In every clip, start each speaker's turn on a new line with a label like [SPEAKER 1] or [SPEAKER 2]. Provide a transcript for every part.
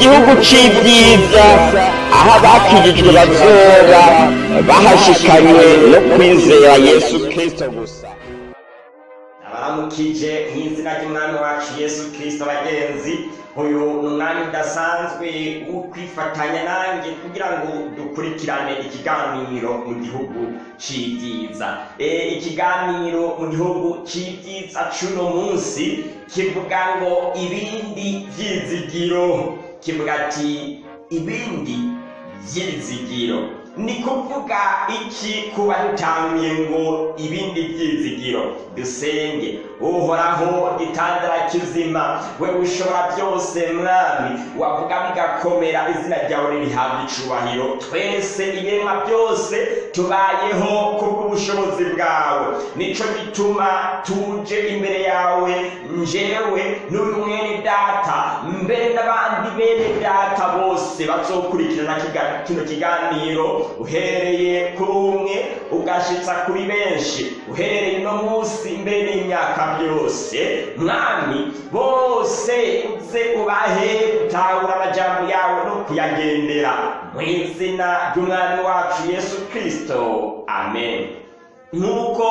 [SPEAKER 1] gihugu c'ibyiza. Aho abakijijwe bazoba bahashikanywe no kwizera yesu kristo gusa.
[SPEAKER 2] Abaramukije nk'izina ry'umwami wacu yesu kirisito abagenzi uyu ni umwanya udasanzwe wo kwifatanya nanjye kugira ngo dukurikirane ikiganiro mu gihugu c'ibyiza. Ikiganiro mu gihugu c'ibyiza c'uno munsi kivuga ngo ibindi vyizigiro kivuga ati ibindi vyizigiro ni kuvuga iki kuba dutanguye ngo ibindi byizigiro? Dusenge uhoraho gitandara kizima we ushobora byose mwami wavuga bigakomera izina ryawe ririhabwa icubahiro. Twese ibiremwa byose tubayeho kubw'ubushobozi bwawe. Nico gituma tuje imbere yawe njewe n'uyu mwene data. Mbere n'abandi bene data bose bazokurikirana kino kiganiro. Uhereye kuri umwe ugashitsa kuri benshi. Uhereye no munsi mbere n'imyaka byose. Mwami bose uze ubahe gutahura amajambo yawe no kuyagendera. Mu izina ry'umwami wacu yesu kristo. Amen. Nk'uko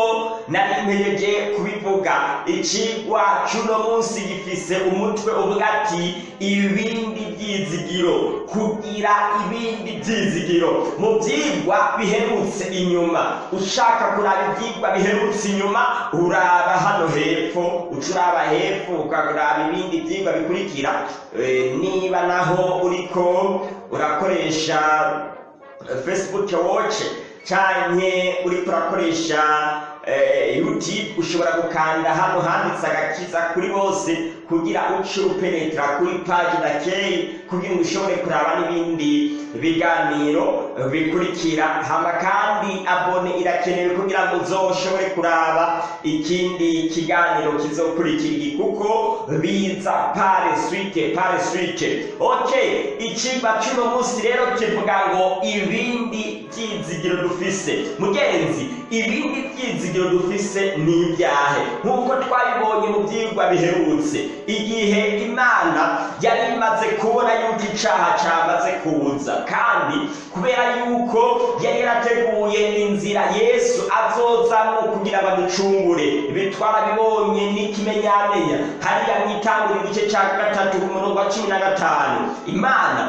[SPEAKER 2] nari mpereje kubivuga icigwa c'uno munsi gifise umutwe uvuga ati ibindi vyizigiro kugira ibindi vyizigiro mu vyigwa biherutse inyuma. Ushaka kuraba ivyigwa biherutse inyuma uraba hano hepfo. Uca uraba hepfo ukaraba ibindi vyigwa bikurikira. Niba naho uriko urakoresha facebook watch canke uriko urakoresha youtube ushobora gukanda hano handitse agakiza kuri bose. Kugira uce upenetra kuri paji na key kugira ngo ushobore kuraba n'ibindi biganiro bikurikira. Hama kandi abone irakenewe kugira ngo uzoshobore kuraba ikindi kiganiro kizokurikira iki kuko biza pare suite pare suite. Okay icigwa c'uno munsi rero kivuga ngo ibindi vyizigiro dufise. Mugenzi ibindi vyizigiro dufise ni ibyahe. Nk'uko twabibonye mu vyigwa biherutse. Igihe imana yari imaze kubona yuko icaha camaze kuza. Kandi kubera yuko yari yarateguye inzira yesu azozamwo kugira ngo aducungure. Ibi twarabibonye n'ikimenyamenya. Hariya mwitangura igice ca gatatu ku murongo wa cumi na gatanu. Imana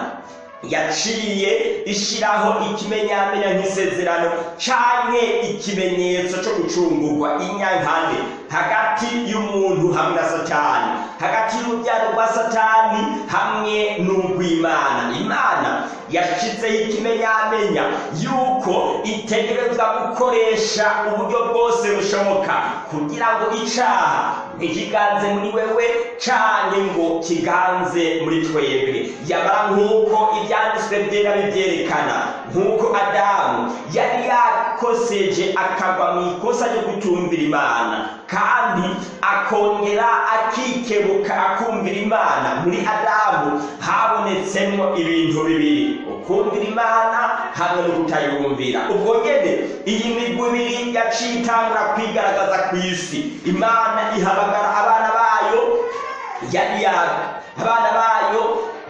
[SPEAKER 2] yaciye ishiraho ikimenyamenya nk'isezerano canke ikimenyetso co gucungurwa inyankande hagati y'umuntu hamwe na satani. Hagati y'urubyaro rwa satani hamwe n'urw'imana imana yashizeho ikimenyamenya yuko itegerezwa gukoresha uburyo bwose bushoboka kugira ngo icaha ntikiganze muri wewe canke ngo kiganze muri twebwe. Yamara nk'uko ivyanditswe vyera bivyerekana nk'uko adamu yari yakoseje akagwa mu ikosa ryo gutumvira imana. Kandi akongera akikebuka akumvira imana. Muri adamu habonetsemwo ibintu bibiri. Ukumvira imana hamwe no kutayumvira. Ubwo nyene iyi migwi ibiri yaciye itangura kwigaragaza ku isi. Imana ihamagara abana bayo yari abana bayo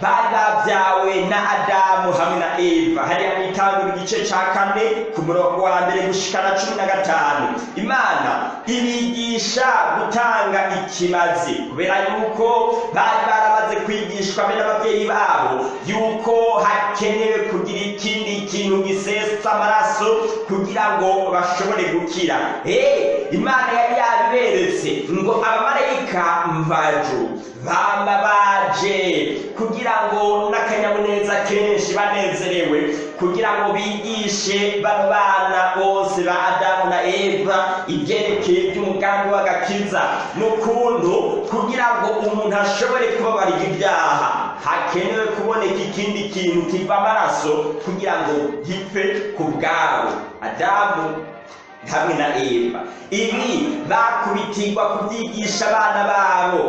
[SPEAKER 2] bari babyawe na adamu hamwe na eva. Hariya mwitangura igice ca kane ku murongo wa mbere gushikana cumi na gatanu. Imana ibigisha gutanga ikimazi kubera yuko bari baramaze kwigishwa be n'ababyeyi babo yuko hakenewe kugira ikindi kintu gisesa amaraso kugira ngo bashobore gukira. Hey, imana yari yabiberetse ngo abamarayika mvajuru bama baje kugira ngo n'akanyamuneza kenshi banezerewe kugira ngo bigishe bano bana bose ba adamu na eva ibyerekeye by'umugambi w'agakiza. N'ukuntu kugira ngo umuntu ashobore kubabarira ibyaha hakenewe kuboneka ikindi kintu kiva amaraso kugira ngo gipfe ku bwabo. Adamu hamwe na eva. Ibi bakubitirwa kubyigisha abana babo.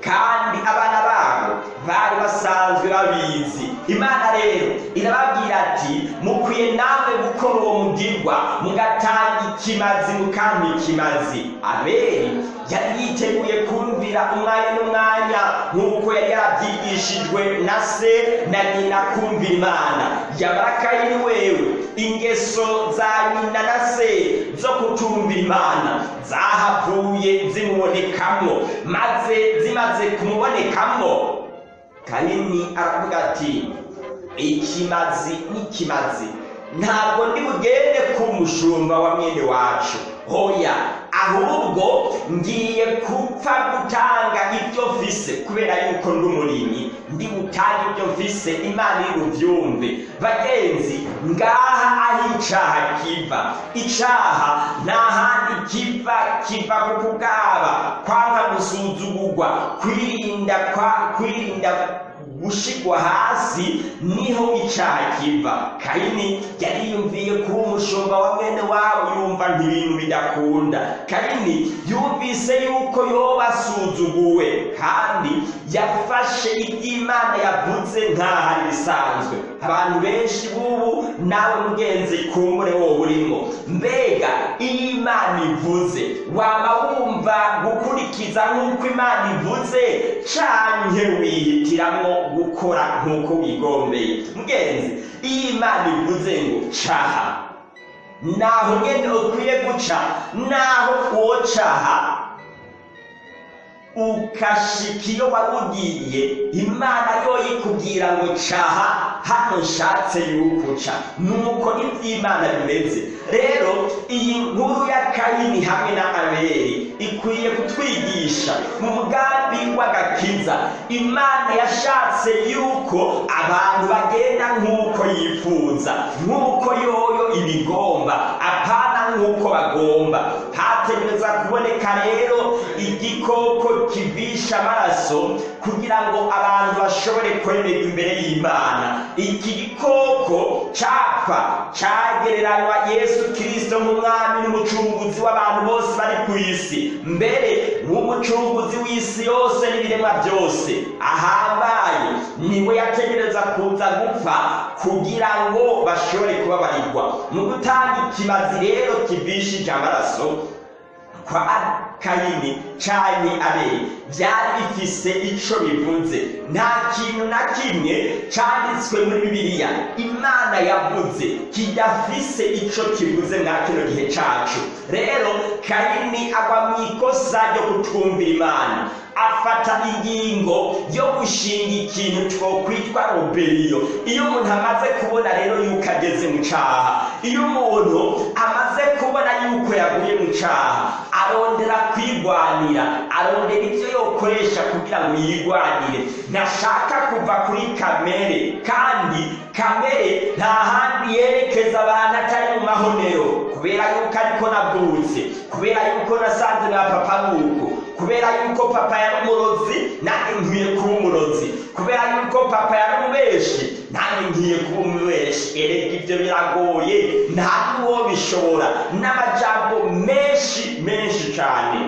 [SPEAKER 2] Kandi abana babo bari basanzwe babizi. Imana rero irababwira ati mukwiye namwe gukora uwo mugirwa mugatanga ikimazi mukampa ikimazi. Abeli yari yiteguye kumvira umwanya n'umwanya nk'uko yari yarabyigishijwe na se na nyina kumvira imana. Yabara kayini wewe ingeso za nyina na se zo kutumvira imana zahavuye zimubonekamo maze zimaze kumubonekamo kayini aravuga ati ikimazi n'ikimazi ntabwo ndi bugende ku mushumba wa mwene wacu. Hoya ahubwo ngiye gupfa gutanga ibyo mfise kubera yuko ndi umurimyi. Ndi butange ibyo mfise imana iri buvyumve bagenzi ngaha aho icaha kiva. Icaha nta handi kiva kiva ku kugaba. Kwanga gusuzugurwa kwirinda kwirinda gushigwa hasi ni ho icaha kiva kayini yariyumviye kuba umushumba wa mwene wabo yumva nk'ibintu bidakunda. Kayini yumvise yuko yoba asuzuguwe kandi yafashe iby'imana yavuze nk'aho ari bisanzwe. Abantu benshi b'ubu nawe mugenzi kumbure wowe urimo mbega iyo imana ivuze waba wumva gukurikiza nk'uko imana ivuze canke wihitiramwo gukora nk'uko wigombeye mugenzi iyo imana ivuze ngo caha. Naho nyene ukwiye guca naho uwo caha. Ukashika iyo wari ugiye imana yo ikubwira ngo caha hano nshatse yuko uca nuko iby'imana bimeze. Rero iyi nkuru ya kayini hamwe na abeli ikwiye kutwigisha mu mugambi w'agakiza. Imana yashatse yuko abantu bagenda nk'uko yifuza nk'uko yoyo ibigomba. Apana nk'uko bagomba. Hategereza kuboneka rero igikoko kivisha amaraso kugira ngo abantu bashobore kwemerwa imbere y'imana. Iki gikoko cyapfa cyagereranywa yesu kirisito nk'umwami n'umucunguzi w'abantu bose bari ku isi. Mbere nk'umucunguzi w'isi yose n'ibiremwa byose ahambaye ni we yategereza kuza gupfa kugira ngo bashobore kubabarirwa. Mu gutanga ikimazi rero kivishije amaraso kwa kayini canke abeli byari bifise ico bivuze nta kintu na kimwe canditswe muri bibiliya. Imana yavuze kidafise ico kivuze mwa kino gihe cacu. Rero kayini agwa mu ikosa ryo kutumvira imana. Afata ingingo yo gushinga ikintu twokwitwa roberiyo iyo umuntu amaze kubona rero yuko ageze mu caha iyo umuntu amaze kubona yuko yaguye mu caha arondera kwigwanira arondera ibyo yokoresha kugira ngo yigwanire ntashaka kuva kuri kamere kandi kamere nta handi yerekeza abantu atari mu mahonero. Kubera yuko ariko navutse kubera yuko nasanze na papa nuko kubera yuko papa yari umurozi nanjye nkwiye kuba umurozi. Kubera yuko papa yari umubeshi nanjye nkwiye kuba umubeshi erega ibyo biragoye nta n'uwo bishobora. N'amajambo menshi menshi cyane.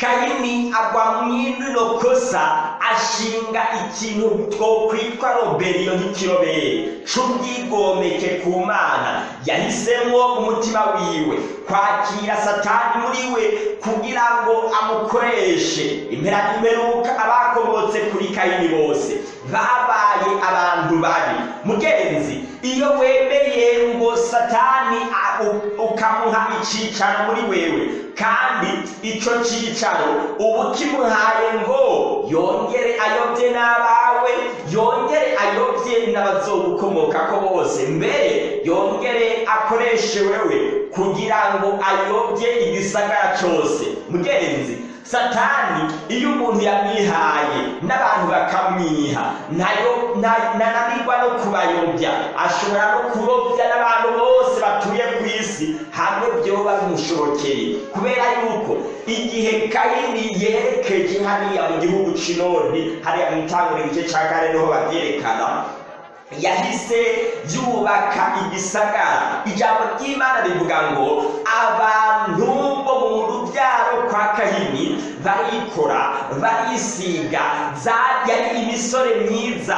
[SPEAKER 2] Kayini agwa mw'ino kosa ashinga ikintu twokwitwa roberiyo nk'ikirobere c'ubwigomeke ku mana yahisemwo umutima wiwe. Kwakira satani muri we kugira ngo amukoreshe. Impera n'imperuka abakomotse kuri kayini bose. Babaye abantu babi. Mugenzi iyo wemeye ngo satani ukamuha icicaro muri wewe kandi ico cicaro ubu kimuhaye ngo yongere ayobye n'abawe yongere ayobye n'abazogukomokako bose. Mbere yongere akoreshe wewe kugira ngo ayobye igisagara cose mugenzi satani iyo umuntu yamwihaye n'abantu bakamwiha na yo nananirwa no kubayobya ashobora no kurobya n'abantu bose batuye ku isi hamwe byoba bimushobokeye kubera yuko igihe kayini yerekeje hariya mu gihugu c'inoni hariya mu itangura igice ca kane ni ho babyerekana yahise yubaka igisagara. Ijambo ry'imana rivuga ngo abantu bo mu rubyaro kwa kahini barikora barisiga yari imisore myiza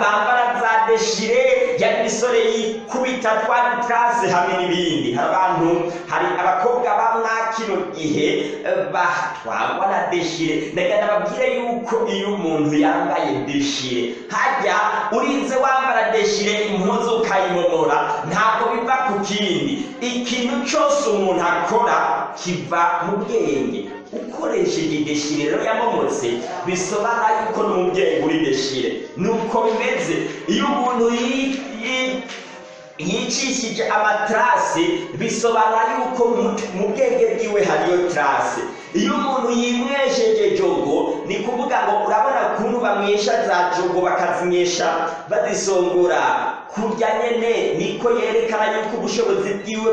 [SPEAKER 2] bambara za deshire yari imisore yikubita twa trase hamwe n'ibindi. Hari abantu hari abakobwa bamwa kino gihe eh, batwagwa na deshire. Ndagira nababwire yuko iyo umuntu yambaye deshire hajya urinze wambara deshire impuzu ukayimomora ntabwo biva ku kindi. Ikintu cyose umuntu akora kiva mu bwenge. Ukoresheje deshire rero yamomotse bisobanura yuko ni umubyeyi uri deshire nuko bimeze iyo umuntu yi- yi- yicishije amatrase bisobanura yuko mu- bwenge bwiwe hariyo trase iyo umuntu yimwesheje jogo ni kuvuga ngo urabona ukuntu bamwesha za jogo bakazinywesha bazisongora. Kurya nyene niko yerekana yuko ubushobozi bwiwe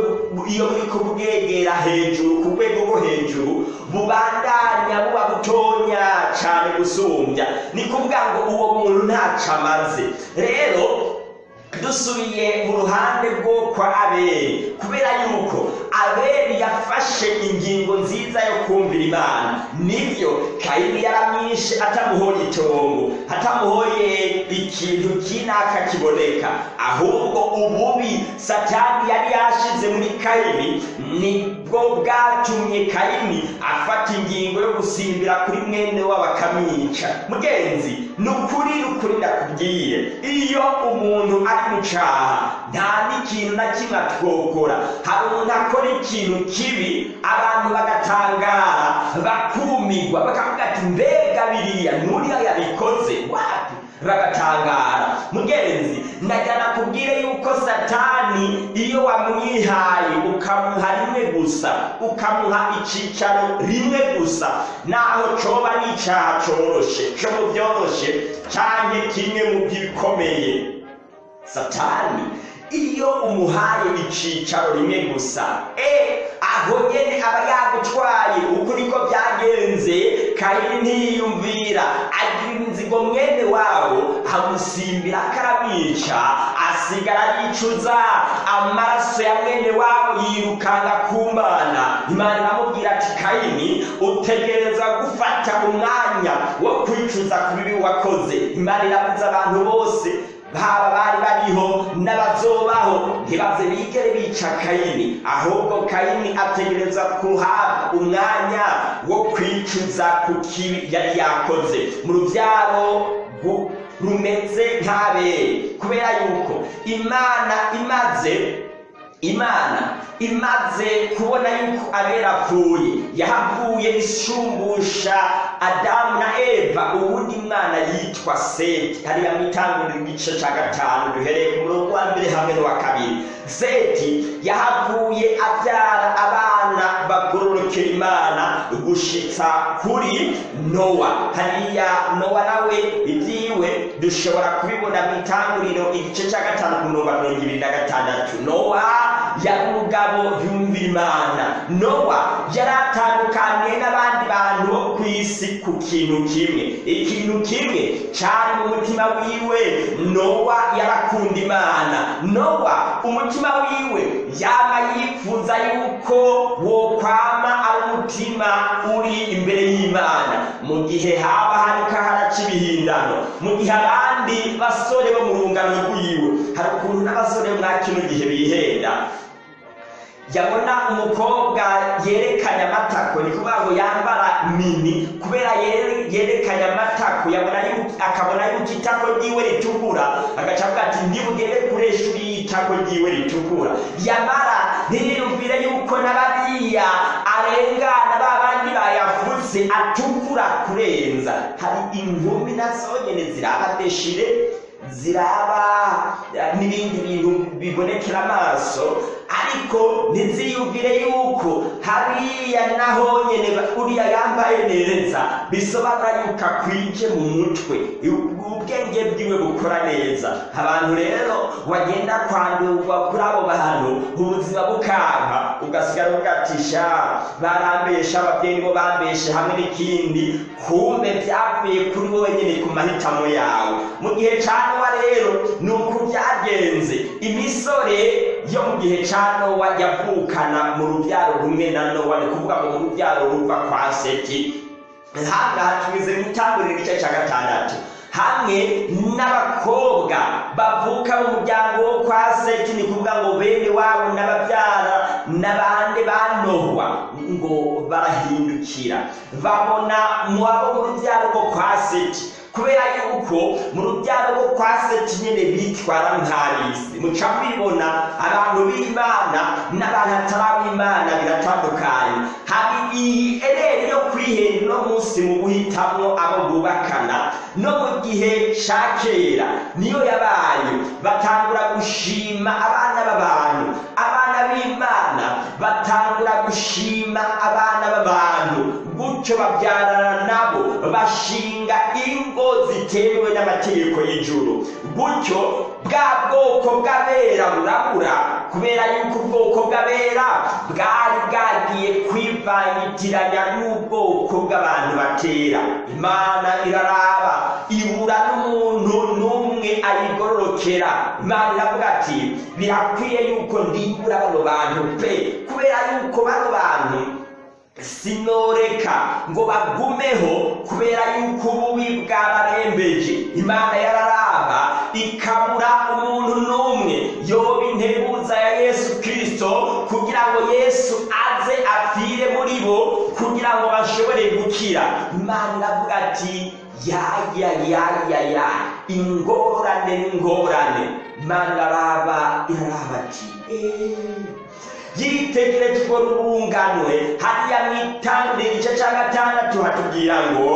[SPEAKER 2] iyo buriko bwegera hejuru ku rwego rwo hejuru bubandanya buba butonya cane gusumbya ni kuvuga ngo uwo muntu ntaco amaze. Rero dusubiye mu ruhande rwo kwa abeli kubera yuko abeli yafashe ingingo nziza yo kumvira imana. Nibyo kayini yaramwishe atamuhoye itongo atamuhoye ikintu kinaka kiboneka. Ahubwo ububi satani yari yashize muri kayini ni bwo bwatumye kayini afata ingingo yo gusimbira kuri mwene wabo akamwica mugenzi ni ukuri ukuri ndakubwiye. Iyo umuntu ari mu caha nta n'ikintu na kimwe atwokora. Hari umuntu akora ikintu kibi abantu bagatangara bakumirwa bakavuga ati mbega biriya nuriya yabikoze wapi bagatangara mugenzi ndagira nakubwire yuko satani iyo wamwihaye ukamuha rimwe gusa ukamuha icicaro rimwe gusa naho coba ari icaha coroshe co mu vyoroshe canke kimwe mu bikomeye satani iyo umuhaye icicaro rimwe gusa. E aho nyene aba yagutwaye. Uko niko byagenze kayini ntiyiyumvira agira inzigo mwene wabo amusimbira akaramwica asigara yicuza amaraso ya mwene wabo yirukanga ku mana. Imana iramubwira ati kayini utegereza gufata umwanya wo kwicuza ku bibi wakoze. Imana irabuza abantu bose baba bari bariho n'abazobaho ntibaze bigere bica kayini ahubwo kayini ategereza kuhabwa umwanya wo kwicuza ku kibi yari yakoze. Mu rubyaro rumeze nk'abere kubera yuko imana imaze imana imaze kubona yuko abera apfuye. Yahavuye ishumbusha adamu na eva ubundi mwana yitwa seti. Hariya mu itanguriro igice cya gatanu duhereye ku murongo wa mbere hamwe n'uwa kabiri. Seti yahavuye abyara abana bagororokera imana gushitsa kuri nowa. Hariya nowa nawe ibyiwe dushobora kubibona mu itanguriro igice cya gatanu ku murongo wa mirongo ibiri na gatandatu. Nowa yari umugabo yumvira imana. Nowa yari atandukaniye n'abandi bantu ku isi ku kintu kimwe. Ikintu kimwe cyari mu mutima wiwe nowa yarakunda imana. Nowa umutima wiwe yaba yifuza yuko wokwama ari umutima uri imbere y'imana. Mu gihe haba hariko haraca ibihindano mu gihe abandi basore bo mu rungano rwiwe hari ukuntu n'abasore mwa kino gihe bihenda. Yabona umukobwa yerekanye amatako. Ni kuvuga ngo yambara mini. Kubera yere- yerekanye amatako akabona yuko itako ryiwe ritukura. Agaca avuga ati ndibugere kure ishuri y'itako ryiwe ritukura. Yamara ntiyumvire yuko n'abariya arengana ba bandi bayavutse atukura kurenza. Hari inkumi na zo nyene ziraba deshire ziraba eh, n'ibindi bintu bibonekera amaso. Ariko ntiziyumvire yuko hariya naho nyene ba- uriya yambaye neza bisobanura yuko akwije mu mutwe. Ubwenge bwiwe bukora neza. Abantu rero wagenda kwandurwa kuri abo bantu ubuzima bukanka ugasigara ugatisha barambesha ababyeyi bo bambeshe hamwe n'ikindi kumbe byavuye kuri wowe nyine ku mahitamo yawe. Mu gihe cya rero ni uku byagenze. Imisore yo mu gihe ca nowa yavukana mu rubyaro rumwe na nowa ni kuvuga ngo mu rubyaro ruva kwa seti. Hangaha tumize mu itanguriro igice cya gatandatu. Hamwe n'abakobwa bavuka mu muryango wo kwa seti. Ni kuvuga ngo bene wabo n'ababyara n'abandi banohwa ngo barahindukira. Babona muwabo mu rubyaro rwo kwa seti. Kubera yuko mu rubyaro rwo kwa seti nyine bitwara nk'abisi muca mubibona abantu b'imana n'abantu atari ab'imana biratandukanye. Hari iyi ereri yo kwihera uno munsi mu guhitamwo abo bubakana no mu gihe ca kera niyo yabaye. Batangura gushima abana b'abantu abana b'imana batangura gushima abana gutyo babyarana nabo bashinga ingo zitemewe n'amategeko y'ijuru. Gutyo bwa bwoko bw'abera burabura kubera yuko ubwoko bw'abera bwari bwagiye kwivangitiranya n'ubwoko bw'abantu batera. Imana iraraba ibura n'umuntu n'umwe ayigororokera. Imana iravuga ati birakwiye yuko ndimbura bano bantu pe. Kubera yuko bano bantu sinoreka ngo bagumeho kubera yuko ububi bwabarembeje. Imana yararaba ikabura umuntu n'umwe. Yoba integuza ya yesu kirisito kugira ngo yesu aze apfire muri bo kugira ngo bashobore gukira. Imana iravuga ati yaya yaya ya ingorane n'ingorane. Imana iraraba iraraba ati eee yitegereje urwo rurunganwe hariya mu itanguriro igice cya gatandatu hatubwira ngo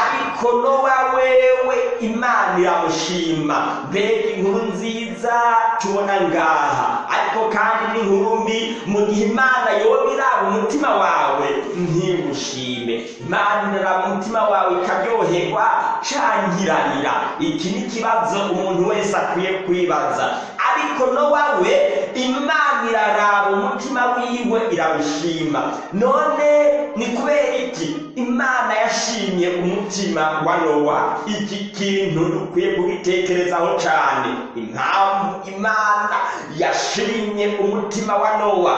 [SPEAKER 2] ariko nowa wewe imana iramushima. Mbega inkuru nziza tubona ngaha. Ariko kandi n'inkuru mbi mu gihe imana yoba umutima wawe ntimushime. Imana umutima wawe ikaryoherwa cangirarira iki ni ikibazo umuntu wese akwiye kwibaza. Ariko nowa we imana iraraba umutima wiwe iramushima none ni kubera iki? Imana yashimye umutima wa nowa. Iki kintu dukwiye kugitekerezaho cyane. Impamvu imana yashimye umutima wa nowa.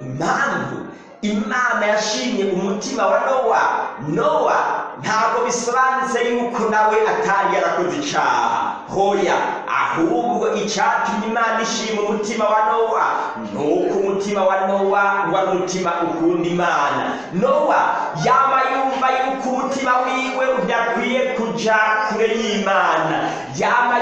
[SPEAKER 2] Impamvu imana yashimye umutima wa nowa. Nowa ntabwo bisobanutse yuko nawe atari yarakoze icyaha hoya ahubwo icyatumye imana ishima umutima wa nowa ni uko umutima wa nowa wari umutima ukunda imana. Nowa yaba yumva yuko umutima wiwe udakwiye kuja kure y'imana. Yaba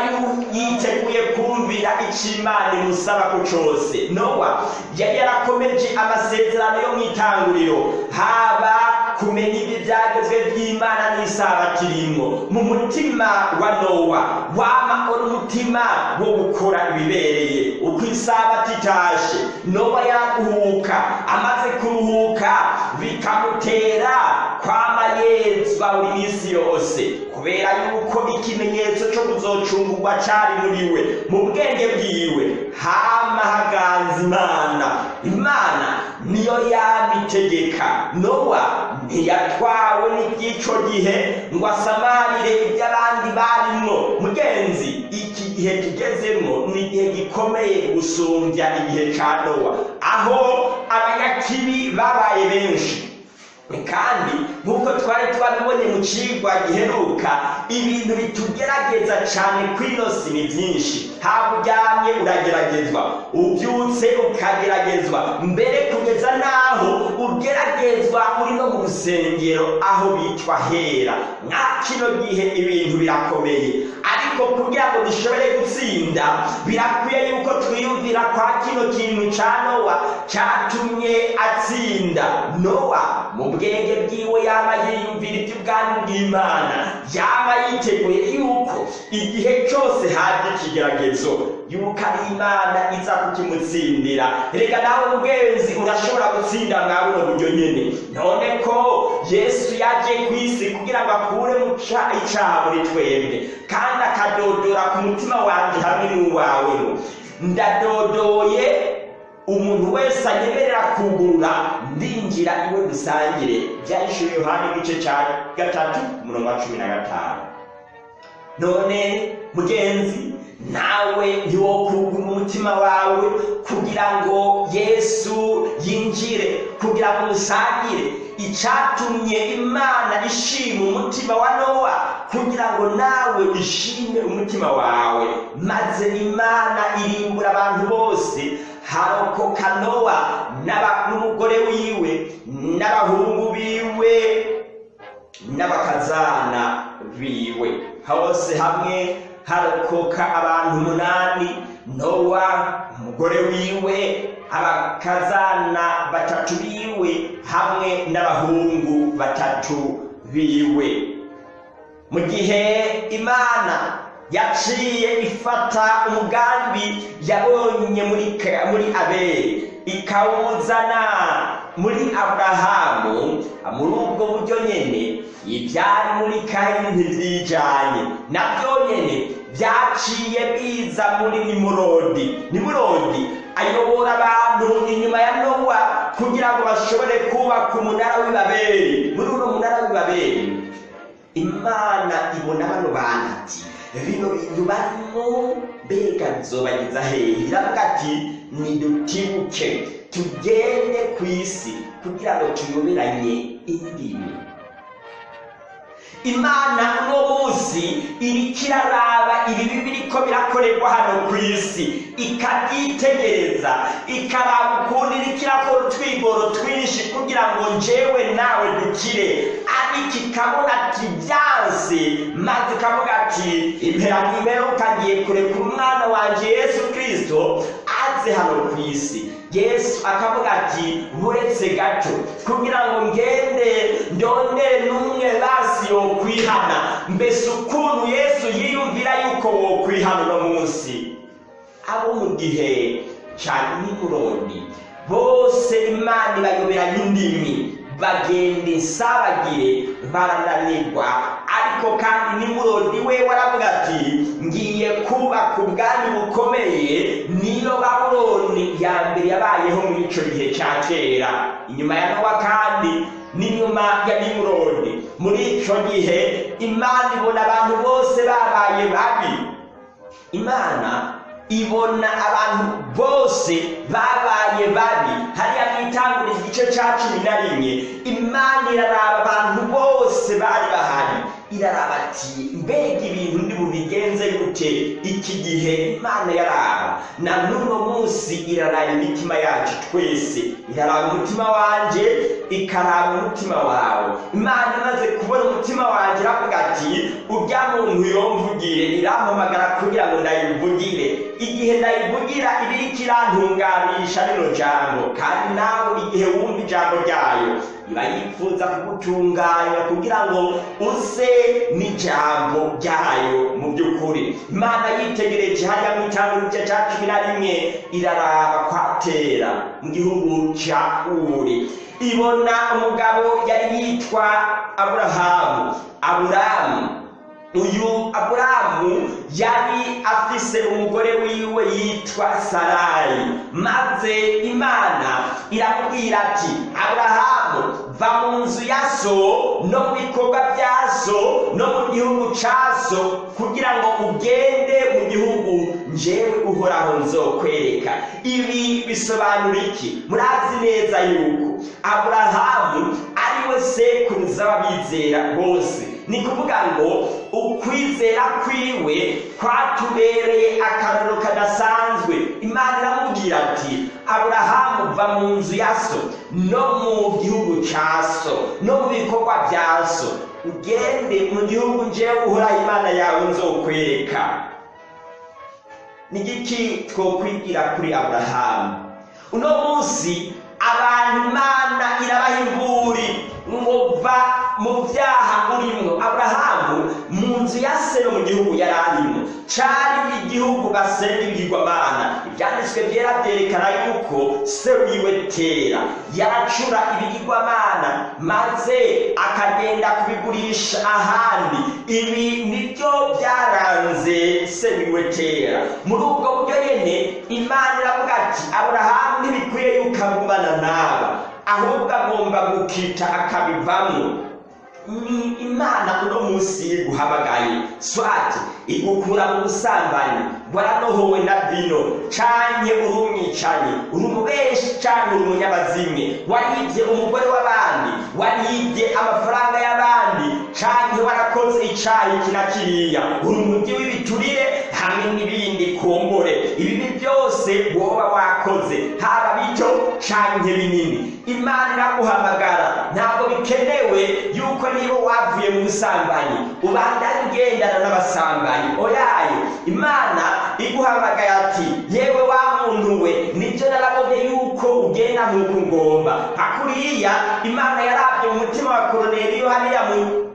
[SPEAKER 2] yiteguye kumvira icyo imana imusaba ku cyose. Nowa yari yarakomeje amasezerano yo mu itanguriro. Haba kumenya ibyo byagezwe by'imana n'isabato irimo mu mutima wa nowa wama uri umutima wo gukora ibibereye. Uko isabato itashe nowa yaguhuka amaze kuruhuka bikamutera kwama yezwa buri minsi yose. Kubera yuko ikimenyetso cyo kuzocungurwa cyari muri we mu bwenge bwiwe. Hama haganza imana. Imana niyo yabitegeka. Nowa ntiyatwawe n'iby'ico gihe ngo asamarire ibyo abandi barimwo. Mugenzi iki gihe tugezemo ni igihe gikomeye gusumbya igihe ca nowa. Aho abanyakibi babaye benshi. Kandi twabibonye mu cigwa giheruka ibintu bitugerageza cyane ku inosi ni byinshi haba uryamye urageragezwa ubyutse ukageragezwa. Mbere kugeza n'aho ugeragezwa uri no mu rusengero aho bitwa hera. Nka kino gihe ibintu birakomeye. Ariko kugira ngo dushobore gutsinda birakwiye yuko twiyumvira kwa kino kintu cya nowa cyatumye atsinda. Nowa mu bwenge bwiwe yaba yiyumvira iby'ubwami bw'imana. Yaba yiteguye yuko igihe cyose haje ikigeragezo ari imana iza kukimutsindira. Reka nawe mugenzi urashobora gutsinda mwa buno buryo nyene. None ko yesu yaje ku isi kugira ngo akure mu icaha muri twebwe kandi akadodora ku mutima wanje hamwe n'uwawe ndadodoye umuntu wese anyemerera kugurura ndinjira iwe dusangire. Byahishuriwe yohani igice cya gatatu umurongo wa cumi na gatanu. None mugenzi nawe ntiwokugura umutima wawe kugira ngo yesu yinjire kugira ngo musangire. Icyatumye imana ishima umutima wa nowa kugira ngo nawe ishime umutima wawe. Maze imana irimbura abantu bose. Harokoka nowa n'umugore wiwe n'abahungu biwe n'abakazana biwe. Hose hamwe harokoka abantu umunani nowa umugore wiwe abakazana batatu biwe hamwe n'abahungu batatu biwe. Mu gihe imana yaciye ifata umugambi yabonye muri abeli ikawuzana muri aburahamu muri ubwo buryo nyene ibyari muri kayini ntibyijanye na byo nyene byaciye biza muri nimurodi. Nimurodi ayobora abantu inyuma ya nowa kugira ngo bashobore kubaka umunara w'ibabeli. Muri uno munara w'ibabeli imana ibona bano bantu ati bino bintu barimo mbega bizobagiza hehe iravuga ati nidutibuke tugende ku isi kugira ngo tuyoberanye indimi. Imana uno munsi iriko iraraba ibibi biriko birakorerwa hano ku isi. Ikabyitegereza ikaraba ukuntu iriko irakora utwigoro twinshi kugira ngo njewe nawe dukire. Ariko ikabona ati byanse maze ikavuga ati impera n'imperuka ngiye kurekura umwana wanje yesu kirisito aze hano ku isi. Yesu akavuga ati buretse gato. Kugira ngo ngende ndondere n'umwe basi yokwihana. Mbese ukuntu yesu yiyumvira yuko wokwihana uno munsi? Abo mu gihe cya nimurodi bose imana ibayoberanya indimi bagenda insabagire barananirwa. Ariko kandi nimurodi we waravuga ati ngiye kubaka ubwami bukomeye niyo babuloni ya mbere yabayeho muri icyo gihe cya kera. Inyuma ya nowa kandi n'inyuma ya nimurodi. Muri icyo gihe imana ibona abantu bose babaye babi. Imana ibona abantu bose babaye babi. Hariya mwitangura igice cya cumi na rimwe. Imana iraraba abantu bose bari bahari. Iraraba ati mbega ibintu ndi bubigenze gute? Iki gihe imana yaraba. Na n'uno munsi iraraba imitima yacu twese. Iraraba umutima wanjye ikaraba umutima wawe. Imana imaze kubona umutima wanjye iravuga ati urya muntu yomvugire irampamagara kugira ngo ndayivugire. Igihe ndayivugira ibiriko irantunganisha rino jambo. Kandi nawe igihe wumva ijambo ryayo iba yifuza kugutunganya kugira ngo uze n'ijambo ryayo mu by'ukuri. Imana yitegereje hajya mu itangiro igice cya cumi na rimwe iraraba kwatera mu gihugu cya uri. Ibona umugabo yari yitwa aburahamu. Aburahamu uyu aburahamu yari afise umugore wiwe yitwa sarayi maze imana iramubwira ati aburahamu va mu nzu ya so no mu bikorwa bya so no mu gihugu ca so kugira ngo ugende mu gihugu njewe uhoraho nzokwereka. Ibi bisobanura iki? Murazi neza yuko aburahamu ari we sekuruza w'abizera bose. Ni kuvuga ngo ukwizera kwiwe kwatubereye akararo kadasanzwe. Imana iramubwira ati aburahamu va mu nzu ya so no mu gihugu cya so no mu bikorwa bya so ugende mu gihugu njewe uhoraho imana yawe nzokwereka ni igiki twokwigira kuri aburahamu uno munsi abantu imana irabaha imburi ngo va mu byaha urimo aburahamu mu nzu ya sero mu gihugu yari arimo cari igihugu basenga ibigirwamana ibyanditswe byera byerekana yuko sero yiwe tera. Yaracura ibigirwamana maze akagenda kubigurisha ahandi. Ibi ni byo byaranze sero yiwe tera. Muri ubwo buryo nyene imana iravuga ati aburahamu ntibikwiye yuko agumana n'aba ahubwo agomba gukita akabivamo. Imana uno munsi iguhamagaye swati igukura mu busambanyi waranohowe na vino canke uri umwicanyi uri umubeshi canke uri umunyabazimwe. Waribye umugore w'abandi waribye amafaranga y'abandi canke warakoze icayi kina kiriya. Uri umugi w'ibiturire hamwe n'ibindi kumbure. Ibibi byose woba wakoze haba bito canke binini imana iraguhamagara. Ntabwo bikenewe yuko niba wavuye mu busambanyi. Ubandanye ugendana n'abasambanyi. Oyaye imana iguhamagaye ati yewe wa muntu we ni byo narabonye yuko ugenda nk'uko ngomba hakuriya imana yarabye mu mutima wa koroneliyo hariya mu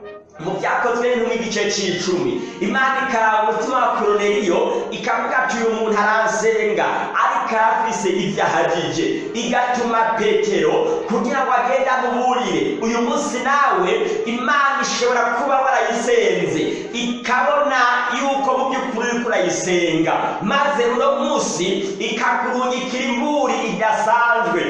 [SPEAKER 2] mu byakozwe n'igice cy'icumi imana ikaraba umutima wa koroneliyo ikavuga ati uyu muntu aransenga ariko arafise ibyo ahagije. Igatuma petero kugira ngo agende amuburire uyu munsi nawe imana ishobora kuba warayisenze ikabona yuko mu by'ukuri uriko urayisenga. Maze uno munsi ikakurungikira imburi idasanzwe.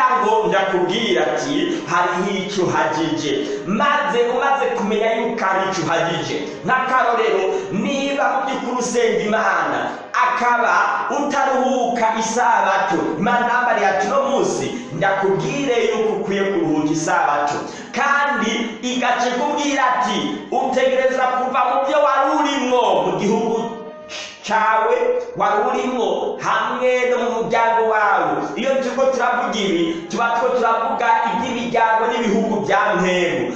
[SPEAKER 2] Kugira ngo ndakubwira ati hariho icyo uhagije maze umaze kumenya yuko ari icyo uhagije nk'akarorero niba mu by'ukuri usenga imana akaba utaruhuka isabato. Imana yambariye ati uno munsi ndakubwire yuko ukwiye kuruhuka isabato. Kandi igaca ikubwira ati utegereza kuva mu byo wari urimo mu gihugu cyawe wari urimo hamwe no mu muryango wawe. Iyo turiko turavuga ibi tuba two turavuga iby'imiryango n'ibihugu bya ntego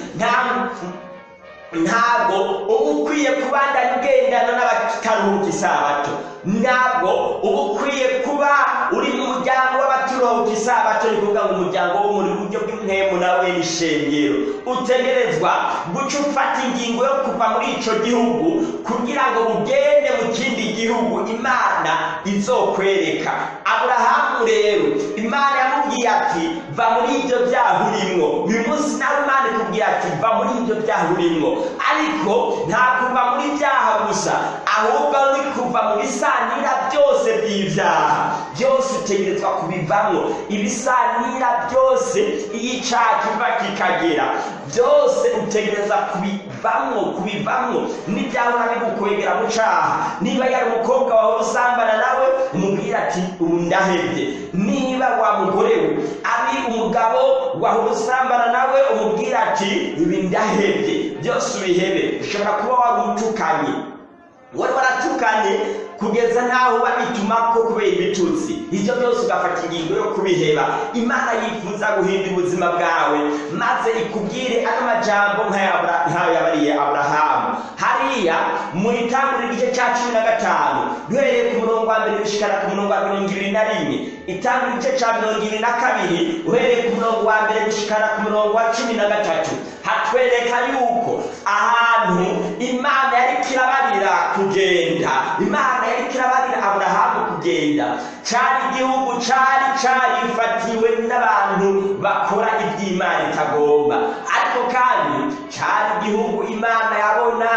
[SPEAKER 2] ntabwo uba ukwiye kubandanya ugendana n'abataruhuka isabato ntabwo uba ukwiye kuba uri mu muryango w'abaturuhuka isabato ni kuvuga ngo umuryango wo muri buryo bw'intemu nawe n'ishengero utegerezwa guca ufata ingingo yo kuva muri ico gihugu kugira ngo ugende mu kindi gihugu. Imana izokwereka. Aburahamu rero imana yamubwiye ati va muri ibyo byaha urimwo. Uyu munsi nawe imana ikubwira ati va muri ibyo byaha urimwo. Ariko nta kuva muri byaha gusa ahubwo uri kuva mu bisanira byose by'ibyaha. Byose utegerezwa kubivamo. Ibisanira byose iyo icyaha kiva kikagera. Byose utegereza kubivamo kubivamo. N'ibyahora bigukwegera mu cyaha niba yari umukobwa wawe usambana nawe umubwira ati ubu ndahebye. Niba wa mugore we ari umugabo wahora usambana nawe umubwira ati ibi ndahebye. Byose ubihebe ushobora kuba wari utukanye wari waratukanye kugeza n'aho babituma ko kubera ibitutsi. Ibyo byose ugafata ingingo yo kubiheba. Imana yifuza guhindura ubuzima bwawe maze ikubwire ano majambo nk'ayo yabariye aburahamu hariya mu itanguriro igice cya cumi na gatanu duhereye ku murongo wa mbere gushikana ku murongo wa mirongo ibiri na rimwe itanguriro igice cya mirongo ibiri na kabiri uhereye ku murongo wa mbere gushikana ku murongo wa cumi na gatatu. Hatwereka yuko ahantu imana yari kirabarira kugenda. Imana yari kirabarira aburahamu kugenda. Cari igihugu cari carifatiwe n'abantu bakora iby'imana itagomba. Ariko kandi cari igihugu imana yabona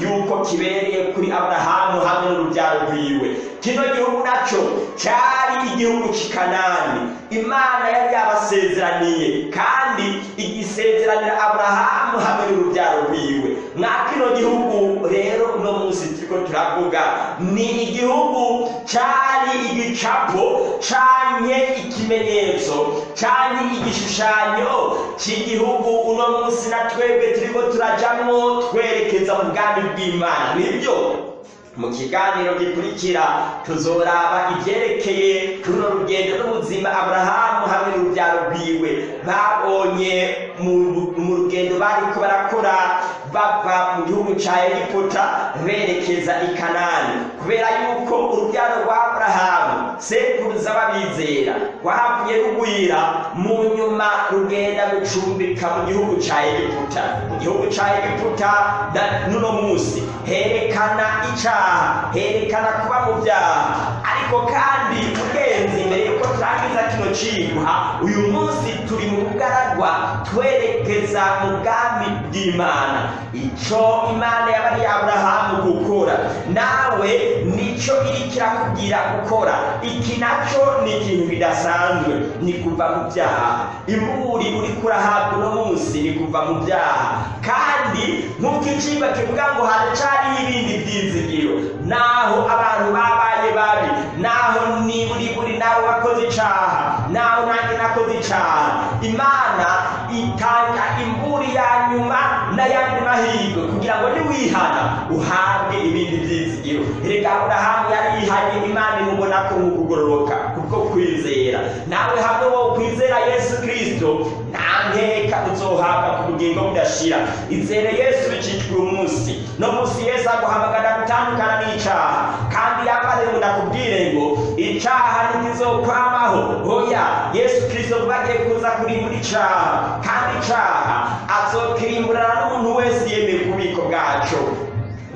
[SPEAKER 2] yuko kibereye kuri aburahamu hamwe n'urubyaro rwiwe. Kino gihugu naco cari igihugu c'ikanani imana yari yabasezeraniye kandi igisezeranira aburahamu hamwe n'urubyaro rwiwe. Mwa kino gihugu rero uno munsi turiko turavuga ni igihugu cari igicapo canke ikimenyetso canke igishushanyo cy'igihugu uno munsi na twebwe turiko turajamwo twerekeza mu bwami bw'imana. Nibyo? Mu kiganiro gikurikira tuzoraba ibyerekeye runo rugendo n'ubuzima aburahamu hamwe n'urubyaro rwiwe. Babonye mu rugendo bariko barakora bava mu gihugu ca egiputa berekeza i kanani. Kubera yuko urubyaro rwa aburahamu sekuruza babizera rwahavuye rugwira mu nyuma rugenda gucumbika mu gihugu ca egiputa. Mu gihugu ca egiputa n'uno munsi herekana icaha herekana kuba mu byaha. Ariko kandi ugenzi cigwa uyu munsi turi mu bugaragwa twerekeza mu bwami bw'imana. Ico imana yabariye aburahamu gukora? Nawe nico iriko irakubwira gukora. Iki naco ni ikintu bidasanzwe ni kuva mu byaha. Imburi uriko urahabwa uno munsi ni kuva mu byaha. Kandi nk'uko icigwa kivuga ngo haracariho ibindi byizigiro. Naho abantu babaye babi naho niburi buri nawe wakoze icaha. Naho nanjye nakoze icaha imana itanga imburi ya nyuma n'ayandi mahirwe kugira ngo niwihana uhabwe ibindi byizigiro. Erega aburahamu yari yihanye imana imubona ko nk'ukugororoka kubwo kwizera. Nawe hamwe wo kwizera yesu kirisito nta nkeka uzohabwa ku bugingo budashira. Izere yesu bicicwa umunsi no munsi yesu aguhamagara gutandukana n'icaha kandi ngo ndakubwire ngo icaha ntikizokwamaho. Oya yesu kirisito vuba agiye kuza kurimbura icaha kandi icaha azokirimburana n'umuntu wese yemeye kubiko bwaco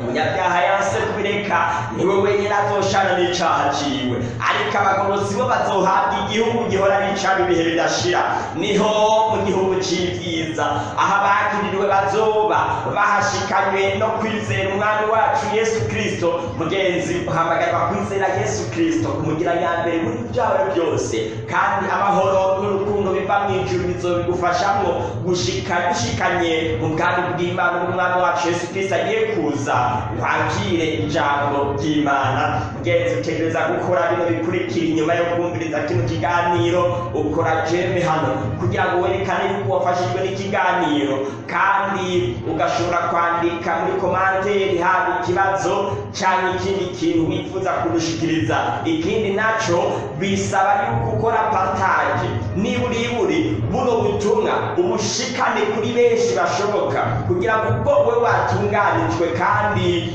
[SPEAKER 2] umunyabyaha yanse kubireka ni we wenyine azoshana n'icaha ciwe. Ariko abagorozi bo bazohabwa igihugu gihora n'icaba ibihe bidashira. Niho mu gihugu c'ivyiza aho abakiririwe bazoba bahashikanywe no kwizera umwami wacu yesu kristo. Mugenzi uhamagarwa kwizera yesu kristo kumugira nyambere muri vyawe byose. Kandi amahoro n'urukundo biva mw'ijuru bizobigufashamwo gushika bishikanye mu bwami bw'imana n'umwami wacu yesu kristo agiye kuza. Wakire ijambo ry'imana. Mugenzi utegereza gukora bino bikurikira inyuma yo kumviriza kino kiganiro ukora jeme hano kugira ngo werekane yuko wafashijwe n'ikiganiro. Kandi ugashobora kwandika muri komanteri haba ikibazo cyangwa ikindi kintu wifuza kudushikiriza. Ikindi naco bisaba yuko ukora partage niburiburi buno butumwa ubushikane kuri benshi bashoboka. Kugira ngo ubwo we watunganijwe kandi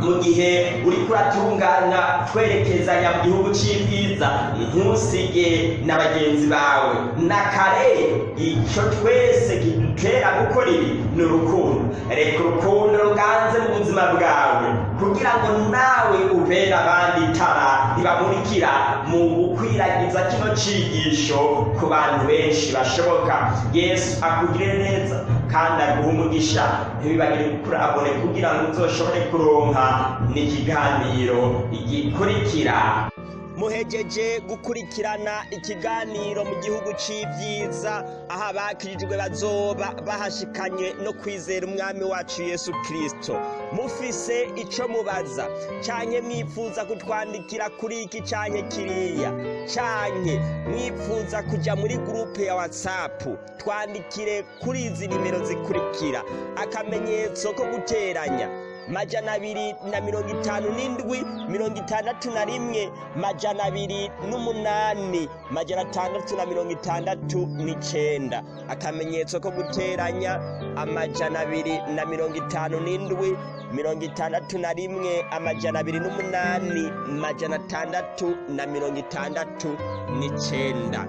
[SPEAKER 2] mu gihe uriko uratunganya twerekezanya mu gihugu c'ibyiza ntusige na bagenzi bawe. Na kare ico twese kidutera gukora ibi ni urukundo. Reka urukundo ruganze mu buzima bwawe kugira ngo nawe ubere abandi itara ribamurikira mu gukwiragiza kino cigisho ku bantu benshi bashoboka. Yesu akugire neza. Kandi aguha umugisha ntibibagire kurabone kugira ngo uzoshobore kuronka n'ikiganiro gikurikira. Muhejeje gukurikirana ikiganiro mu gihugu c'ivyiza. Aho abakirijwe bazoba bahashikanye no kwizera umwami wacu yesu kristo. Mufise ico mubaza. Canke mwifuza kutwandikira kuri iki canke kiriya? Canke mwifuza kuja muri gurupe ya whatsapp. Twandikire kuri izi nimero zikurikira. Akamenyetso ko guteranya. Majana abiri na mirongo itanu n'indwi mirongo itandatu na rimwe majana abiri n'umunani majana atandatu na mirongo itandatu n'icenda. Akamenyetso ko guteranya amajana abiri na mirongo itanu n'indwi mirongo itandatu na rimwe amajana abiri n'umunani majana atandatu na mirongo itandatu n'icenda.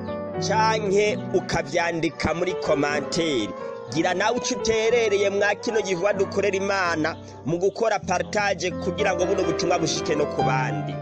[SPEAKER 2] Canke ukavyandika muri komanteri gira nawe uco uterereye mwa kino gihuwa dukorera imana mu gukora partage kugira ngo buno butumwa bushike no ku bandi.